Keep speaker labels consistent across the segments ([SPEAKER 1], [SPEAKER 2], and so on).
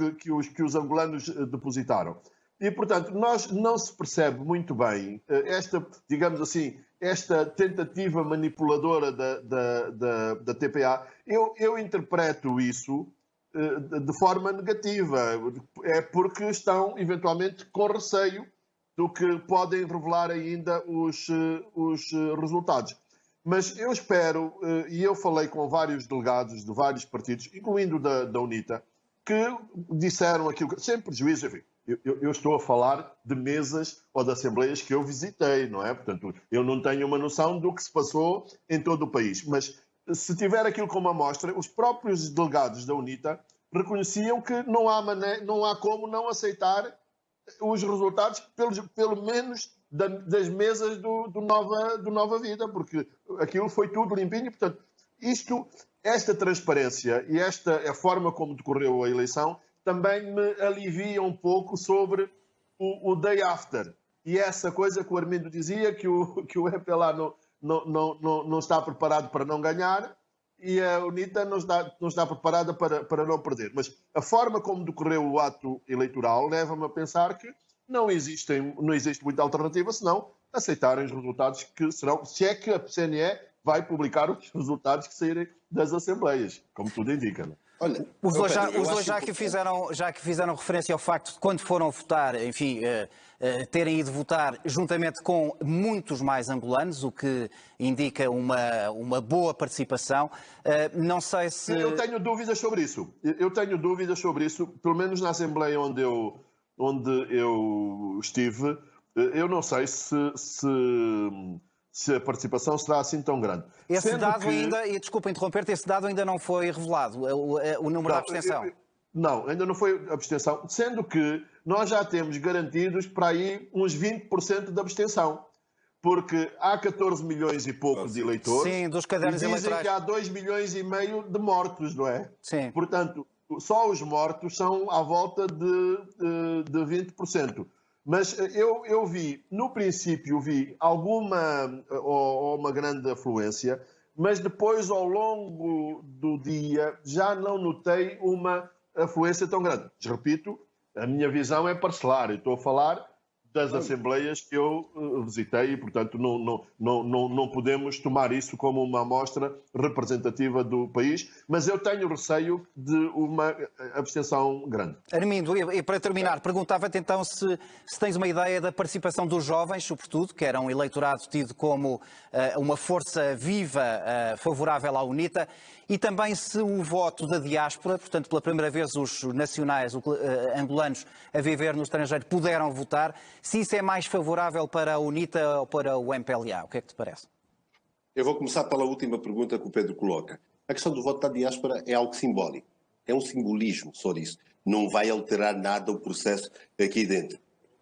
[SPEAKER 1] que, que, os, que os angolanos depositaram. E, portanto, nós não se percebe muito bem esta, digamos assim, esta tentativa manipuladora da, da, da, da TPA. Eu, eu interpreto isso de forma negativa. É porque estão, eventualmente, com receio do que podem revelar ainda os, os resultados. Mas eu espero, eh, e eu falei com vários delegados de vários partidos, incluindo da, da UNITA, que disseram aquilo, sem prejuízo, enfim, eu, eu, estou a falar de mesas ou de assembleias que eu visitei, não é? Portanto, eu não tenho uma noção do que se passou em todo o país. Mas se tiver aquilo como amostra, os próprios delegados da UNITA reconheciam que não há, mané não há como não aceitar os resultados, pelo, pelo menos da, das mesas do, do, Nova, do Nova Vida, porque aquilo foi tudo limpinho. Portanto, isto, esta transparência e esta a forma como decorreu a eleição também me alivia um pouco sobre o, o day after. E essa coisa que o Armindo dizia, que o, que o EPLA não, não, não, não, está preparado para não ganhar, e a UNITA não está, não está preparada para, para não perder. Mas a forma como decorreu o ato eleitoral leva-me a pensar que não, existem, não existe muita alternativa senão aceitarem os resultados que serão, se é que a CNE vai publicar os resultados que saírem das assembleias, como tudo indica. Não? É?
[SPEAKER 2] Olha, os dois, já, os dois já, que fizeram, já que fizeram referência ao facto de quando foram votar, enfim, uh, uh, terem ido votar juntamente com muitos mais angolanos, o que indica uma, uma boa participação. Uh, não sei se.
[SPEAKER 1] Eu tenho dúvidas sobre isso. Eu tenho dúvidas sobre isso, pelo menos na Assembleia onde eu, onde eu estive, eu não sei se, se se a participação será assim tão grande.
[SPEAKER 2] Esse Sendo dado que... ainda, e desculpa interromper-te, esse dado ainda não foi revelado, o, o número não, da abstenção.
[SPEAKER 1] Não, ainda não foi abstenção, sendo que nós já temos garantidos para aí uns 20% de abstenção. Porque há 14 milhões e poucos de eleitores.
[SPEAKER 2] Sim, dos cadernos
[SPEAKER 1] e dizem
[SPEAKER 2] eleitorais.
[SPEAKER 1] que há 2 milhões e meio de mortos, não é?
[SPEAKER 2] Sim.
[SPEAKER 1] Portanto, só os mortos são à volta de, de, de 20%. Mas eh, eu, eu vi, no princípio, vi alguma ou, ou uma grande afluência, mas depois, ao longo do dia, já não notei uma afluência tão grande. Repito, a minha visão é parcelar. Eu estou a falar das assembleias que eu uh, visitei e, portanto, não, não, não, não, não podemos tomar isso como uma amostra representativa do país, mas eu tenho receio de uma eh, abstenção grande.
[SPEAKER 2] Armindo, e para terminar, perguntava-te então se, se tens uma ideia da participação dos jovens, sobretudo, que era um eleitorado tido como uh, uma força viva uh, favorável à UNITA, e também se o voto da diáspora, portanto, pela primeira vez os nacionais os, uh, angolanos a viver no estrangeiro puderam votar, se isso é mais favorável para a UNITA ou para o MPLA. O que é que te parece?
[SPEAKER 3] Eu vou começar pela última pergunta que o Pedro coloca. A questão do voto da diáspora é algo simbólico. É um simbolismo só isso. Não vai alterar nada o processo aqui dentro.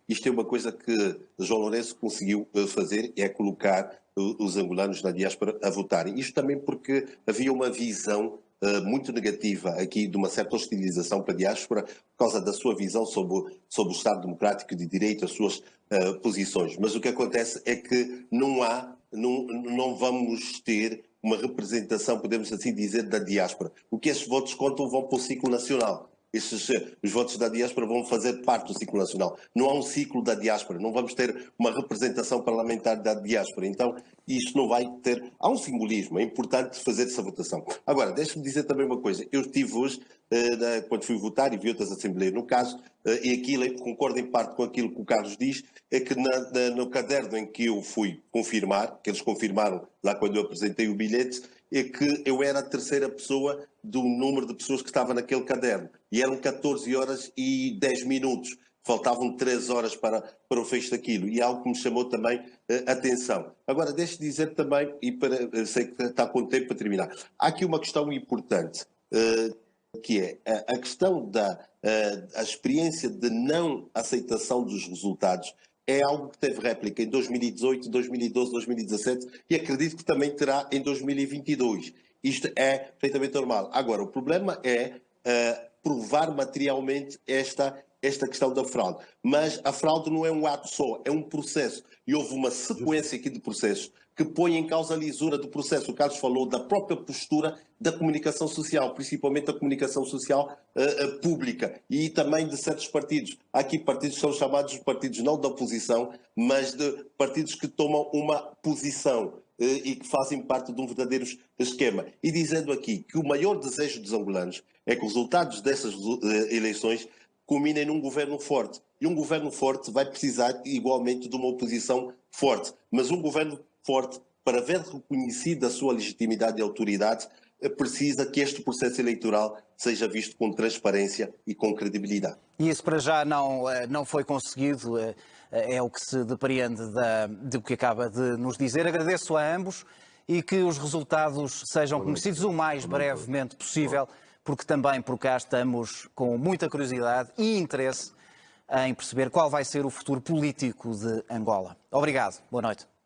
[SPEAKER 3] Isto é uma coisa que João Lourenço conseguiu eh, fazer, é colocar os angolanos na diáspora a votarem. Isto também porque havia uma visão muito negativa aqui de uma certa hostilização para a diáspora por causa da sua visão sobre, sobre o Estado Democrático de Direito, as suas uh, posições. Mas o que acontece é que não há, não, não vamos ter uma representação, podemos assim dizer, da diáspora. O que esses votos contam vão para o ciclo nacional esses, os votos da diáspora vão fazer parte do ciclo nacional. Não há um ciclo da diáspora, não vamos ter uma representação parlamentar da diáspora. Então, isto não vai ter. Há um simbolismo, é importante fazer essa votação. Agora, deixe-me dizer também uma coisa. Eu estive hoje, eh, quando fui votar e vi outras assembleias, no caso, eh, e aquilo, concordo em parte com aquilo que o Carlos diz, é que na, na, no caderno em que eu fui confirmar, que eles confirmaram lá quando eu apresentei o bilhete, é que eu era a terceira pessoa do número de pessoas que estava naquele caderno. E eram 14 horas e 10 minutos. Faltavam 3 horas para, para o fecho daquilo. E é algo que me chamou também uh, atenção. Agora, deixe dizer também, e para, sei que está com tempo para terminar, há aqui uma questão importante, uh, que é a, a questão da uh, a experiência de não aceitação dos resultados é algo que teve réplica em 2018, 2012, 2017 e acredito que também terá em 2022. Isto é perfeitamente normal. Agora, o problema é uh, provar materialmente esta, esta questão da fraude. Mas a fraude não é um ato só, é um processo. E houve uma sequência aqui de processos que põe em causa a lisura do processo. O Carlos falou da própria postura da comunicação social, principalmente da comunicação social uh, pública e também de certos partidos. Há aqui partidos que são chamados de partidos não da oposição, mas de partidos que tomam uma posição uh, e que fazem parte de um verdadeiro esquema. E dizendo aqui que o maior desejo dos angolanos é que os resultados dessas eleições culminem num governo forte. E um governo forte vai precisar igualmente de uma oposição forte. Mas um governo forte, para ver reconhecida a sua legitimidade e autoridade, eh, precisa que este processo eleitoral seja visto com transparência e com credibilidade.
[SPEAKER 2] E isso para já não, eh, não foi conseguido, eh, é o que se depreende da, do que acaba de nos dizer. Agradeço a ambos e que os resultados sejam conhecidos o mais brevemente possível, porque também por cá estamos com muita curiosidade e interesse em perceber qual vai ser o futuro político de Angola. Obrigado. Boa noite.